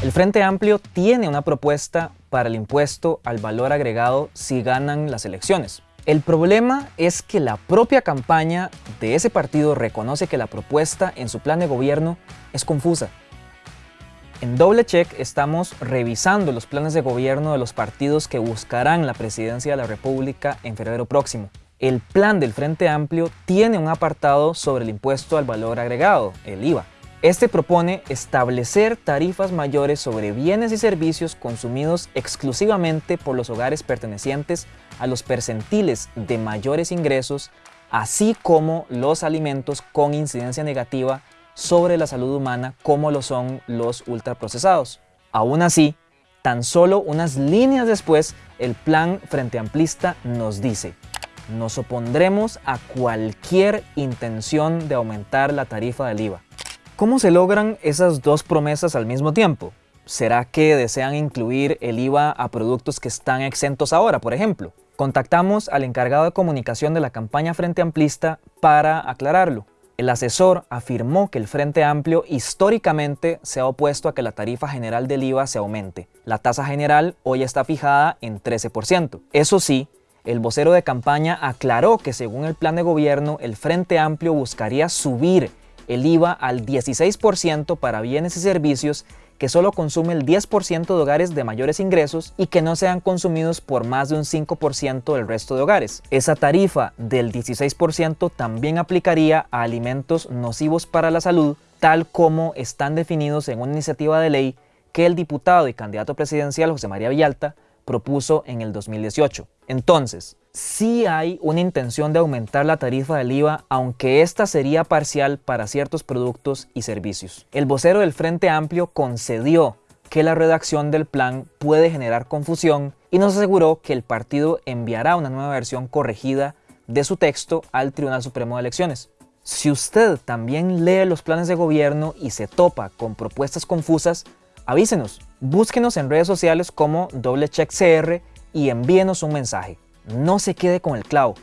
El Frente Amplio tiene una propuesta para el impuesto al valor agregado si ganan las elecciones. El problema es que la propia campaña de ese partido reconoce que la propuesta en su plan de gobierno es confusa. En Doble Check estamos revisando los planes de gobierno de los partidos que buscarán la presidencia de la República en febrero próximo. El plan del Frente Amplio tiene un apartado sobre el impuesto al valor agregado, el IVA. Este propone establecer tarifas mayores sobre bienes y servicios consumidos exclusivamente por los hogares pertenecientes a los percentiles de mayores ingresos, así como los alimentos con incidencia negativa sobre la salud humana como lo son los ultraprocesados. Aún así, tan solo unas líneas después, el plan Frente Amplista nos dice nos opondremos a cualquier intención de aumentar la tarifa del IVA. ¿Cómo se logran esas dos promesas al mismo tiempo? ¿Será que desean incluir el IVA a productos que están exentos ahora, por ejemplo? Contactamos al encargado de comunicación de la campaña Frente Amplista para aclararlo. El asesor afirmó que el Frente Amplio históricamente se ha opuesto a que la tarifa general del IVA se aumente. La tasa general hoy está fijada en 13%. Eso sí, el vocero de campaña aclaró que según el plan de gobierno, el Frente Amplio buscaría subir el IVA al 16% para bienes y servicios que solo consume el 10% de hogares de mayores ingresos y que no sean consumidos por más de un 5% del resto de hogares. Esa tarifa del 16% también aplicaría a alimentos nocivos para la salud, tal como están definidos en una iniciativa de ley que el diputado y candidato presidencial José María Villalta propuso en el 2018. Entonces, sí hay una intención de aumentar la tarifa del IVA, aunque esta sería parcial para ciertos productos y servicios. El vocero del Frente Amplio concedió que la redacción del plan puede generar confusión y nos aseguró que el partido enviará una nueva versión corregida de su texto al Tribunal Supremo de Elecciones. Si usted también lee los planes de gobierno y se topa con propuestas confusas, avísenos. Búsquenos en redes sociales como DobleCheckCR y envíenos un mensaje. No se quede con el clavo.